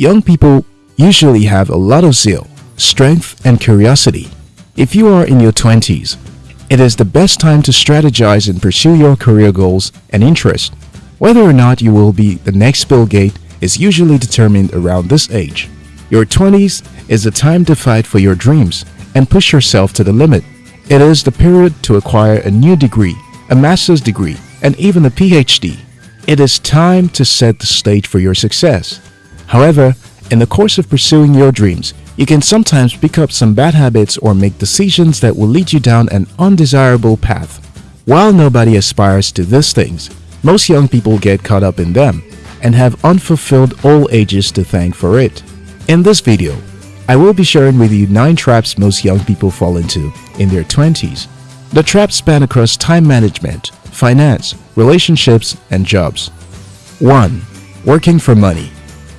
Young people usually have a lot of zeal, strength, and curiosity. If you are in your 20s, it is the best time to strategize and pursue your career goals and interests. Whether or not you will be the next Bill Gates is usually determined around this age. Your 20s is the time to fight for your dreams and push yourself to the limit. It is the period to acquire a new degree, a master's degree, and even a PhD. It is time to set the stage for your success. However, in the course of pursuing your dreams, you can sometimes pick up some bad habits or make decisions that will lead you down an undesirable path. While nobody aspires to these things, most young people get caught up in them and have unfulfilled old ages to thank for it. In this video, I will be sharing with you 9 traps most young people fall into in their 20s. The traps span across time management, finance, relationships, and jobs. 1. Working for money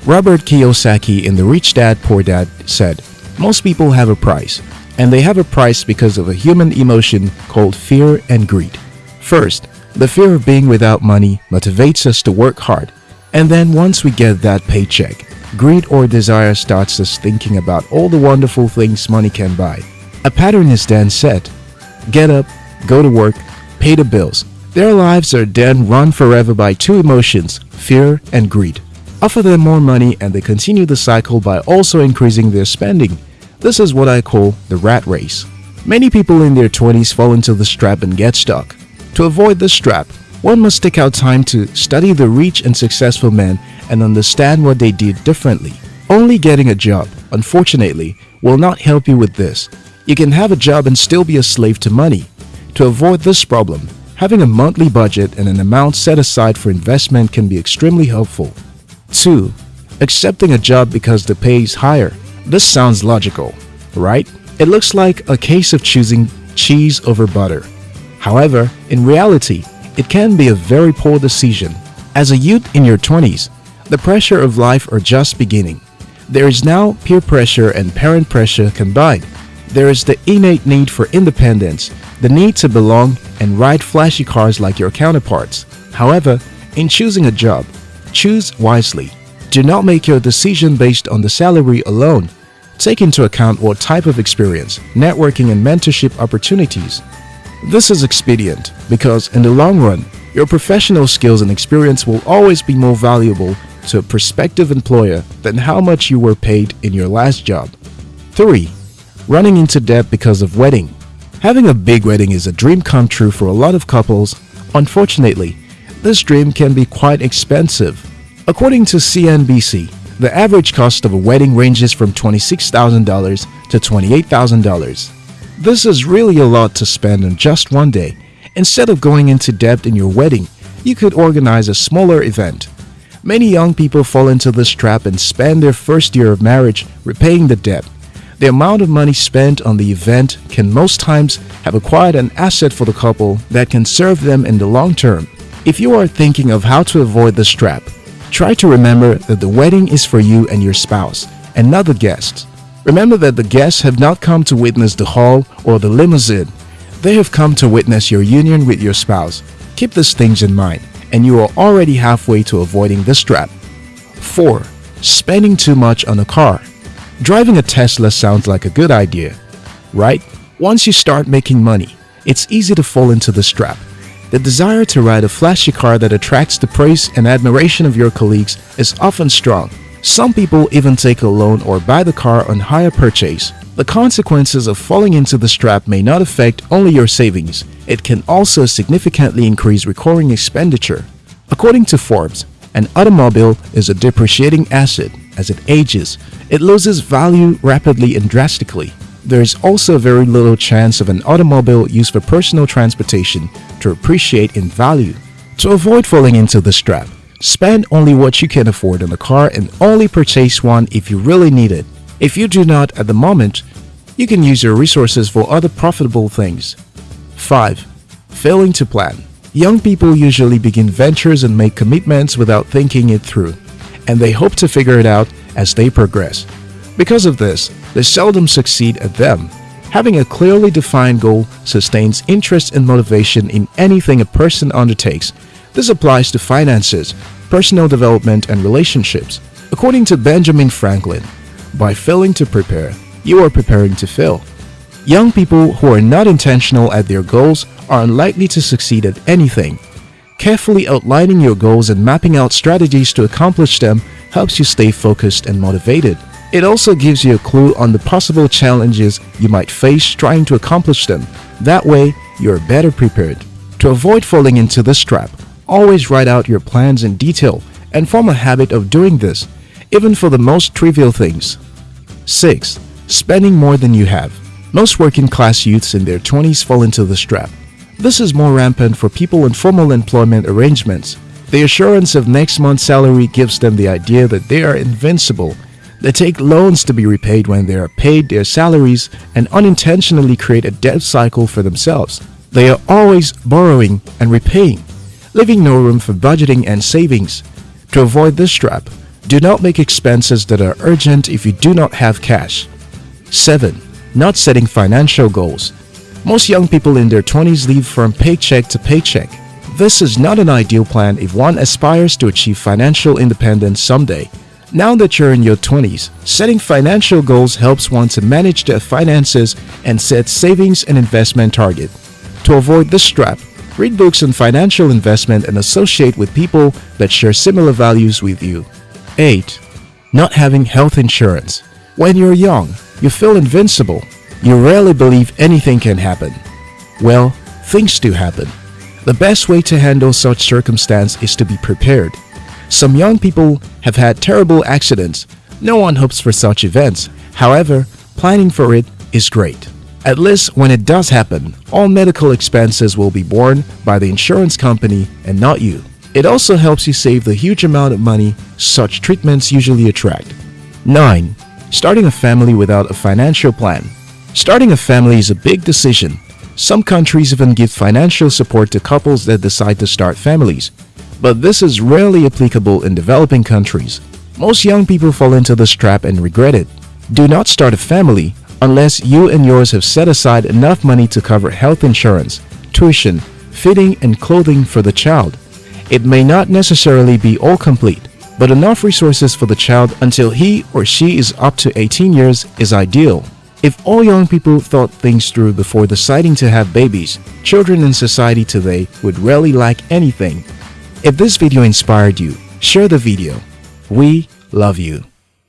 Robert Kiyosaki in The Rich Dad Poor Dad said, Most people have a price, and they have a price because of a human emotion called fear and greed. First, the fear of being without money motivates us to work hard, and then once we get that paycheck, greed or desire starts us thinking about all the wonderful things money can buy. A pattern is then set. Get up, go to work, pay the bills. Their lives are then run forever by two emotions, fear and greed offer them more money and they continue the cycle by also increasing their spending. This is what I call the rat race. Many people in their 20s fall into this trap and get stuck. To avoid this trap, one must take out time to study the rich and successful men and understand what they did differently. Only getting a job, unfortunately, will not help you with this. You can have a job and still be a slave to money. To avoid this problem, having a monthly budget and an amount set aside for investment can be extremely helpful. 2. Accepting a job because the pay is higher. This sounds logical, right? It looks like a case of choosing cheese over butter. However, in reality, it can be a very poor decision. As a youth in your 20s, the pressure of life are just beginning. There is now peer pressure and parent pressure combined. There is the innate need for independence, the need to belong and ride flashy cars like your counterparts. However, in choosing a job, Choose wisely. Do not make your decision based on the salary alone. Take into account what type of experience, networking and mentorship opportunities. This is expedient because in the long run, your professional skills and experience will always be more valuable to a prospective employer than how much you were paid in your last job. 3. Running into debt because of wedding. Having a big wedding is a dream come true for a lot of couples. Unfortunately, this dream can be quite expensive. According to CNBC, the average cost of a wedding ranges from $26,000 to $28,000. This is really a lot to spend on just one day. Instead of going into debt in your wedding, you could organize a smaller event. Many young people fall into this trap and spend their first year of marriage repaying the debt. The amount of money spent on the event can most times have acquired an asset for the couple that can serve them in the long term. If you are thinking of how to avoid this trap, try to remember that the wedding is for you and your spouse, and not the guests. Remember that the guests have not come to witness the hall or the limousine. They have come to witness your union with your spouse. Keep these things in mind, and you are already halfway to avoiding this trap. 4. Spending too much on a car. Driving a Tesla sounds like a good idea, right? Once you start making money, it's easy to fall into this trap. The desire to ride a flashy car that attracts the praise and admiration of your colleagues is often strong. Some people even take a loan or buy the car on hire purchase. The consequences of falling into this trap may not affect only your savings, it can also significantly increase recurring expenditure. According to Forbes, an automobile is a depreciating asset. As it ages, it loses value rapidly and drastically there is also very little chance of an automobile used for personal transportation to appreciate in value. To avoid falling into this trap, spend only what you can afford on a car and only purchase one if you really need it. If you do not at the moment, you can use your resources for other profitable things. 5. Failing to plan. Young people usually begin ventures and make commitments without thinking it through, and they hope to figure it out as they progress. Because of this, they seldom succeed at them. Having a clearly defined goal sustains interest and motivation in anything a person undertakes. This applies to finances, personal development, and relationships. According to Benjamin Franklin, by failing to prepare, you are preparing to fail. Young people who are not intentional at their goals are unlikely to succeed at anything. Carefully outlining your goals and mapping out strategies to accomplish them helps you stay focused and motivated. It also gives you a clue on the possible challenges you might face trying to accomplish them. That way, you're better prepared. To avoid falling into this trap, always write out your plans in detail and form a habit of doing this, even for the most trivial things. 6. Spending more than you have. Most working class youths in their 20s fall into this trap. This is more rampant for people in formal employment arrangements. The assurance of next month's salary gives them the idea that they are invincible. They take loans to be repaid when they are paid their salaries and unintentionally create a debt cycle for themselves. They are always borrowing and repaying, leaving no room for budgeting and savings. To avoid this trap, do not make expenses that are urgent if you do not have cash. 7. Not setting financial goals. Most young people in their 20s live from paycheck to paycheck. This is not an ideal plan if one aspires to achieve financial independence someday. Now that you're in your 20s, setting financial goals helps one to manage their finances and set savings and investment target. To avoid this trap, read books on financial investment and associate with people that share similar values with you. 8. Not having health insurance. When you're young, you feel invincible. You rarely believe anything can happen. Well, things do happen. The best way to handle such circumstance is to be prepared. Some young people have had terrible accidents. No one hopes for such events. However, planning for it is great. At least when it does happen, all medical expenses will be borne by the insurance company and not you. It also helps you save the huge amount of money such treatments usually attract. 9. Starting a family without a financial plan. Starting a family is a big decision. Some countries even give financial support to couples that decide to start families. But this is rarely applicable in developing countries. Most young people fall into this trap and regret it. Do not start a family unless you and yours have set aside enough money to cover health insurance, tuition, fitting and clothing for the child. It may not necessarily be all complete, but enough resources for the child until he or she is up to 18 years is ideal. If all young people thought things through before deciding to have babies, children in society today would rarely lack anything. If this video inspired you, share the video. We love you.